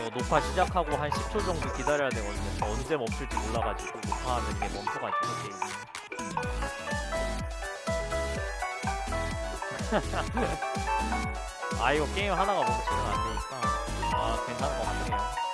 이거 녹화 시작하고 한 10초 정도 기다려야 되거든요. 저 언제 멈출지 몰라가지고 녹화하면 이게 멈춰가지고 게임이. 아 이거 게임 하다가 멈추면 안 되니까 아 괜찮은 것 같네요.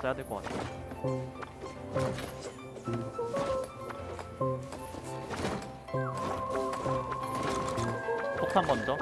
써야 될 것 같아요. 폭탄 먼저.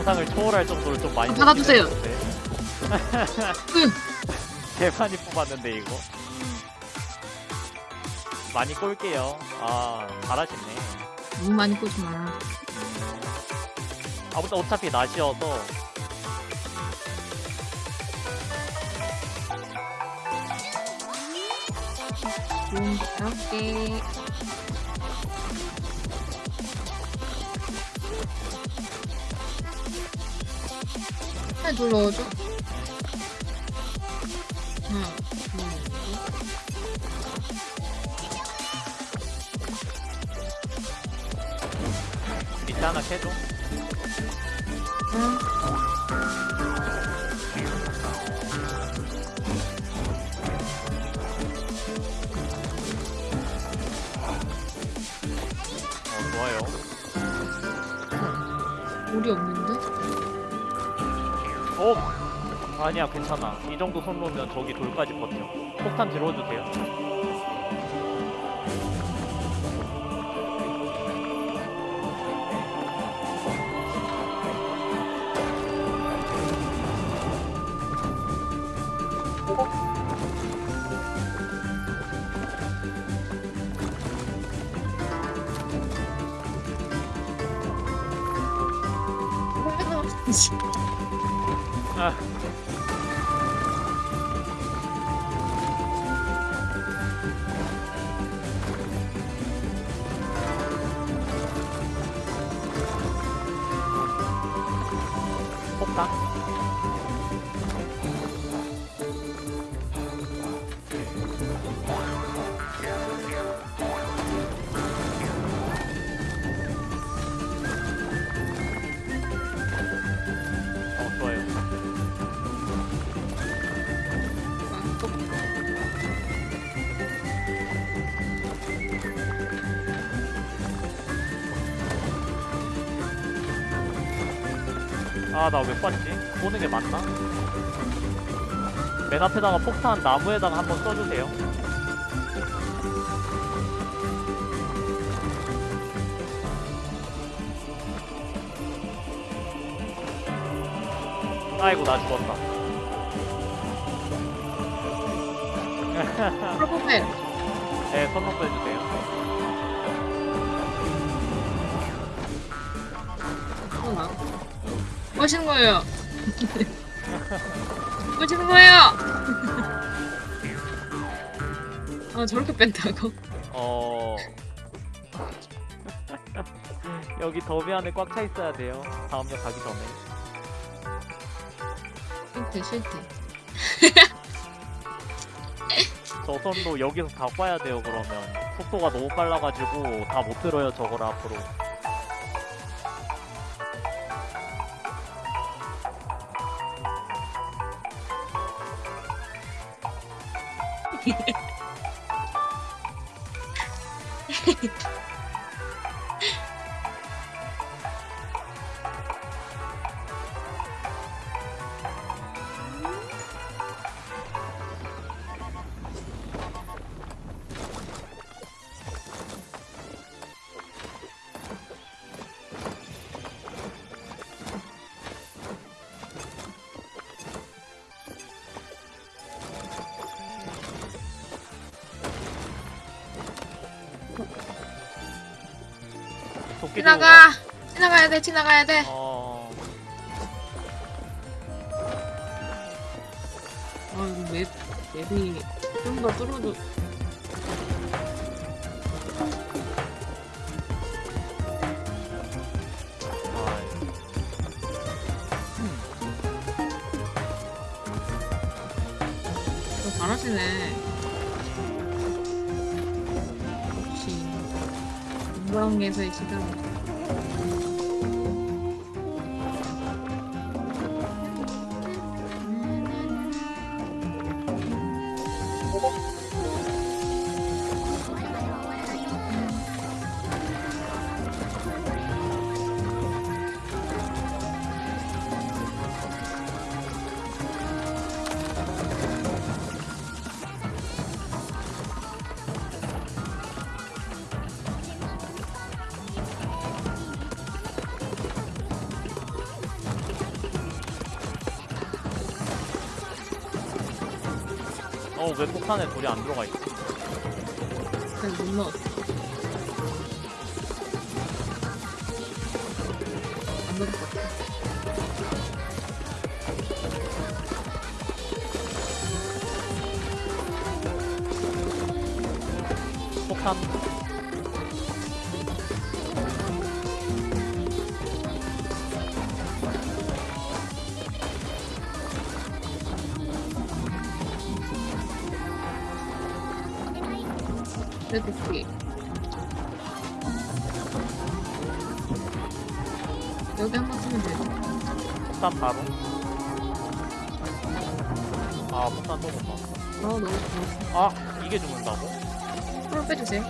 상상을 초월할 정도로 좀 많이 받아주세요. 많이 뽑았는데 이거. 많이 꼴게요. 아 잘하시네. 너무 많이 꼬지 마. 아 근데 어차피 낮이어서. 좀 가볍 게. 하나 둘 넣어줘. 하나. 밑에 하나 캐줘 응. 어 좋아요 물이 없는 아니야 괜찮아. 이 정도 손 놓으면 저기 돌까지 버텨. 폭탄 들어도 돼요. 아 아나왜 번이지? 보는 게 맞나? 맨 앞에다가 폭탄 나무에다가 한번 써주세요 아이고 나 죽었다 선폭 빼. 네 선폭 빼주세요 뭐 하시는 거예요? 뭐 하시는 거예요? 아 저렇게 뺀다고? 어. 여기 더비 안에 꽉 차 있어야 돼요. 다음 역 가기 전에. 싫대 싫대. 저 선도 여기서 다 꽈야 돼요. 그러면 속도가 너무 빨라가지고 다 못 들어요. 저걸 앞으로. 지나가. 지나가야 돼. 지나가야 돼. 어. 아 이거 맵 맵이 좀 더. 너 잘하시네. 공방에서의 시간. 어, 왜 폭탄에 돌이 안 들어가 있지? 그냥 못 넣었어. 안 넣을 것 같아. 폭탄. 여기 한 번 쓰면 돼. 폭탄 바로. 아, 폭탄 또못 나왔어. 아 너무 좋았어. 아, 이게 죽는다고? 프로 빼주세요.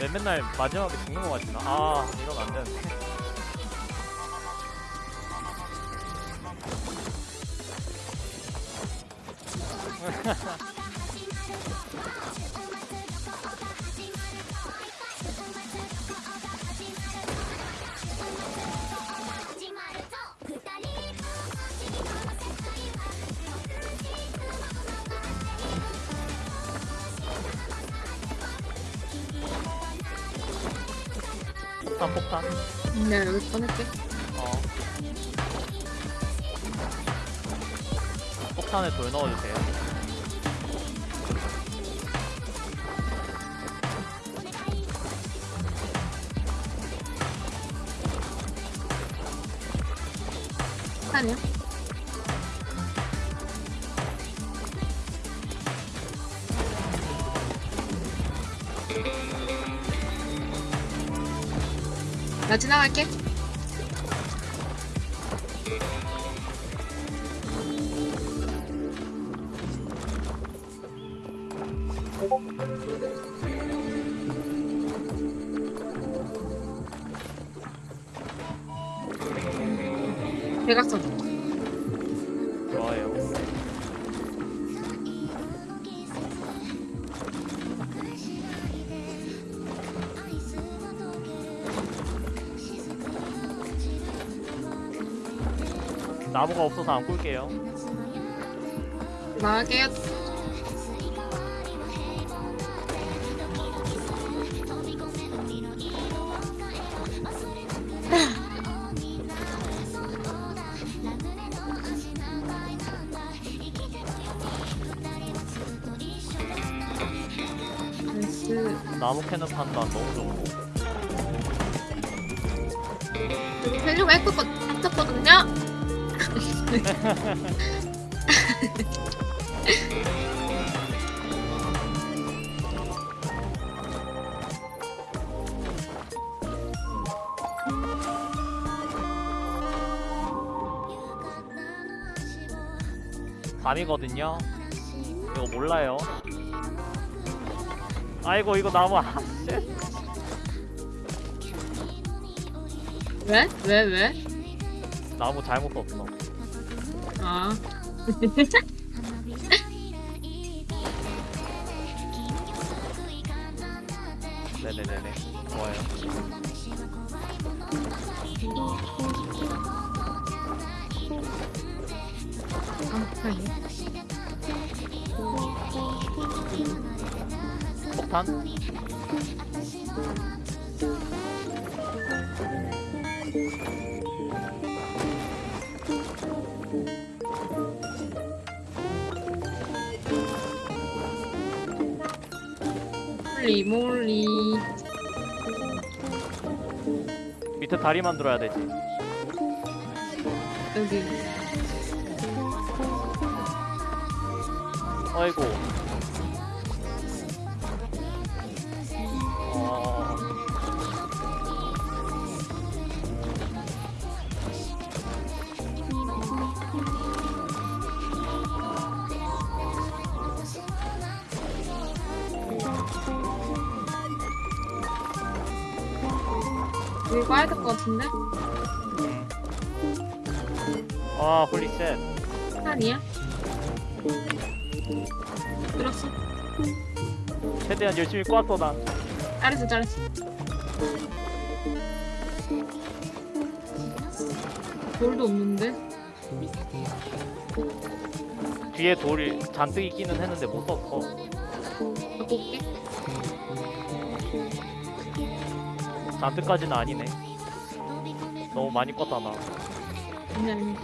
왜 맨날 마지막에 죽는 거 같지나? 아, 이건 안 되는데. 폭탄. 내가 여기 꺼낼게. 어. 폭탄에 돌 넣어주세요. 아니야? 나 지나갈게. 나무가 없어서 안 꿀게요. 나게 나이스. 나무 캐는 판단 너무. 여기 헬류가 했었거, 했었거든요? 밤이거든요. 이거 몰라요. 아이고 이거 나무 아 씨. 왜? 왜, 왜? 나무 잘못 썼어. 아. 네네네네. 좋아요. 아, 아니. 폭탄? 몰리, 몰리. 밑에 다리 만들어야 되지. 여기. 아이고. 빠야 될 것 같은데? 아 홀리쉣. 아니야? 들었어. 최대한 열심히 꽈어 나. 잘했어, 잘했어. 돌도 없는데? 뒤에 돌이 잔뜩 있기는 했는데 못 썼어. 올게. 잔뜩까지는 아니네. 너무 많이 껐다 나. 아니, 아니.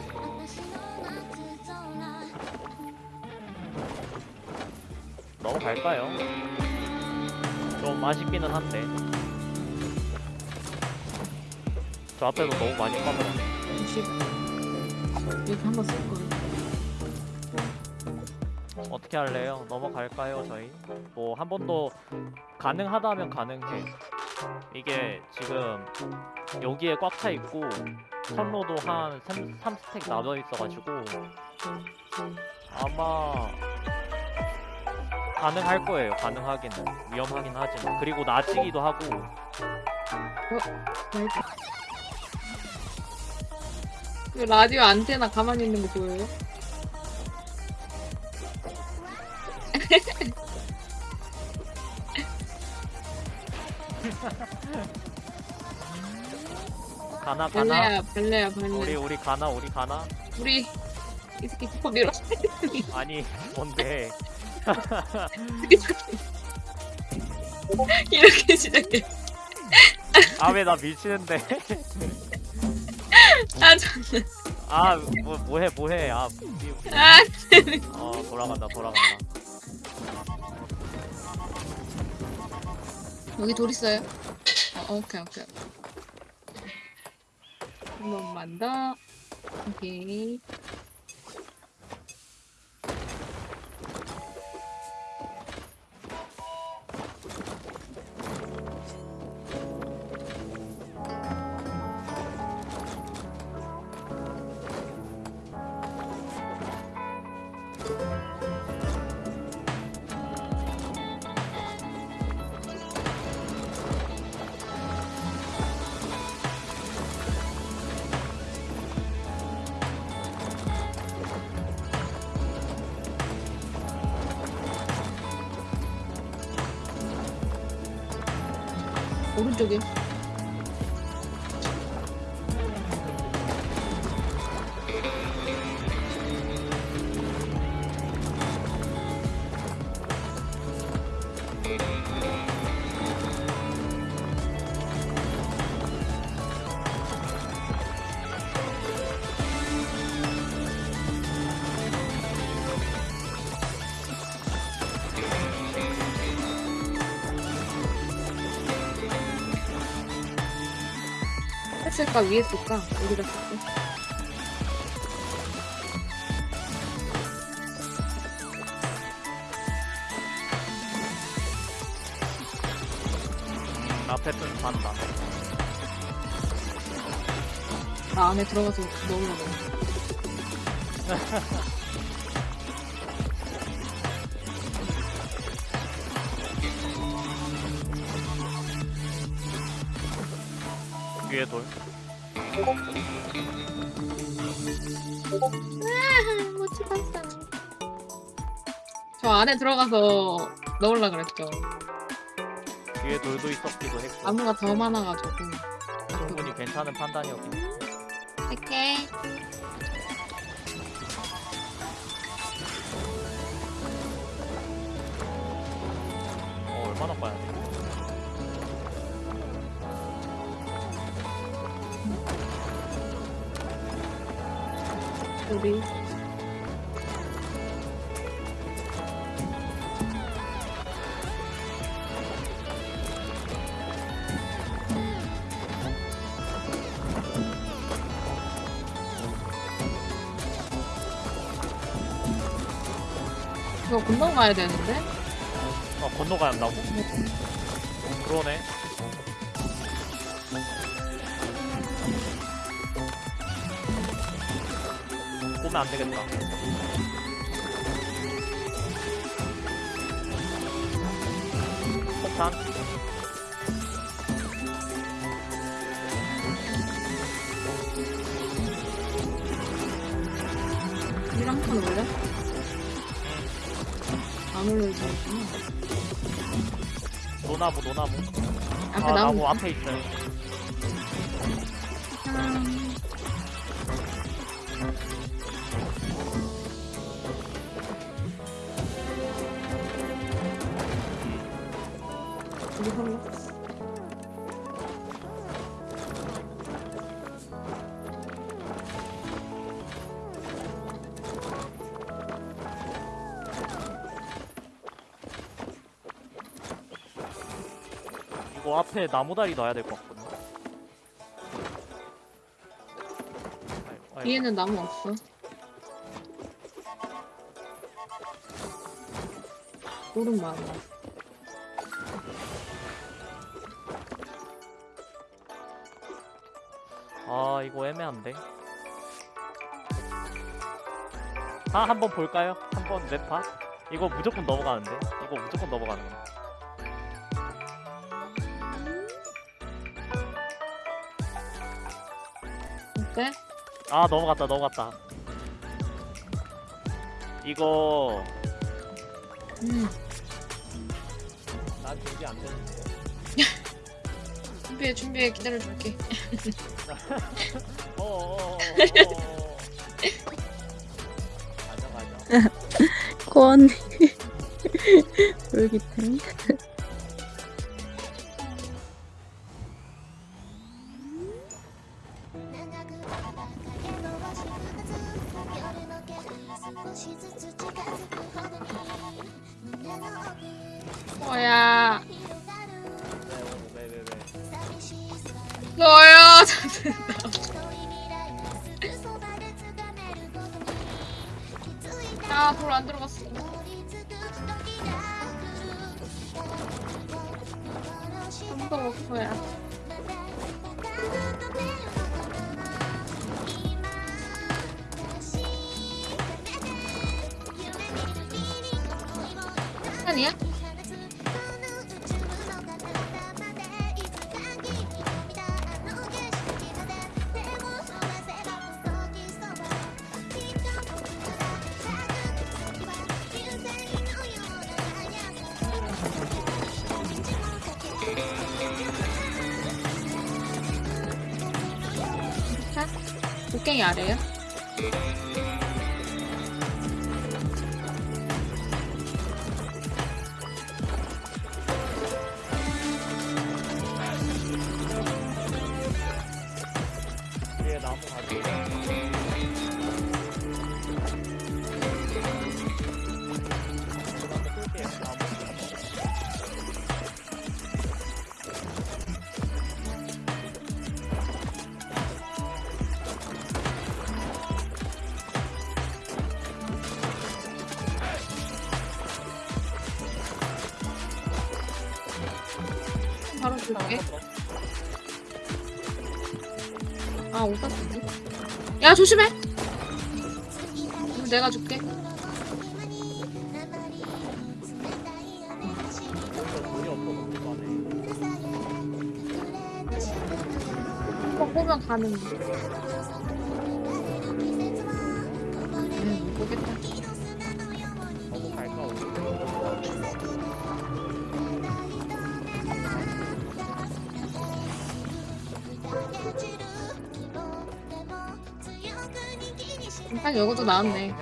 넘어갈까요? 좀 아쉽기는 한데. 저 앞에서 너무 많이. 역시. 여기 한번 쓸 거야. 어떻게 할래요? 넘어갈까요, 저희? 뭐 한 번도 가능하다면 가능해. 이게 지금 여기에 꽉 차 있고 선로도 한 3, 3스택 나눠 있어가지고 아마 가능할 거예요. 가능하기는 위험하긴 하지만 그리고 낮이기도 하고. 그 라디오 안테나 가만히 있는 거 보여요? 가나 가나 발레야, 발레야, 발레. 우리 우리 가나 우리 가나 우리 이 새끼 기퍼 밀어. 아니 뭔데 이렇게 시작해. 아 왜 나 밀치는데 아, 참. 아뭐 뭐해 뭐해 아 미- 아, 어 돌아간다 돌아간다 여기 돌 있어요? 어, 오케이, 오케이. 한 번만 더. 오케이. 오른 했을까 위에 쓸까? 여기다 쓸까 앞에 뜬 반다. 나 안에 들어가서 넣으려고 돌. 못 찍었어 저 안에 들어가서 넣으려 그랬죠 위에 돌도 있었기도 했고. 나무가 더 많아가지고 충분히 괜찮은 판단이었긴 해. 할게 어, 얼마나 봐야 돼? 우리 이거 건너가야 되는데? 어, 건너가야 한다고? 그러네. 보면 안 되겠다. 폭탄? 이랑 판 올래? 안 올려주구나 노나무, 노나무. 아, 나무 나무 앞에 있어요. 음. 앞에 나무다리 넣어야 될 것 같거든. 아이고, 아이고. 뒤에는 나무 없어 오른 많아 아 이거 애매한데 아 한번 볼까요? 한번 네파? 이거 무조건 넘어가는데 이거 무조건 넘어가는 거 어때? 아 넘어갔다 넘어갔다. 이거. 음. 난 준비 안 되는데. 준비해 준비해. 기다려줄게. 어어어어어. 가자 가자. 권 쫄깃해 시간이야? 자, 곡괭이 아래요? 바로 줄게. 아, 오빠. 야 조심해 내가 줄게 어, 보면 가는 거. 이것도 나왔네.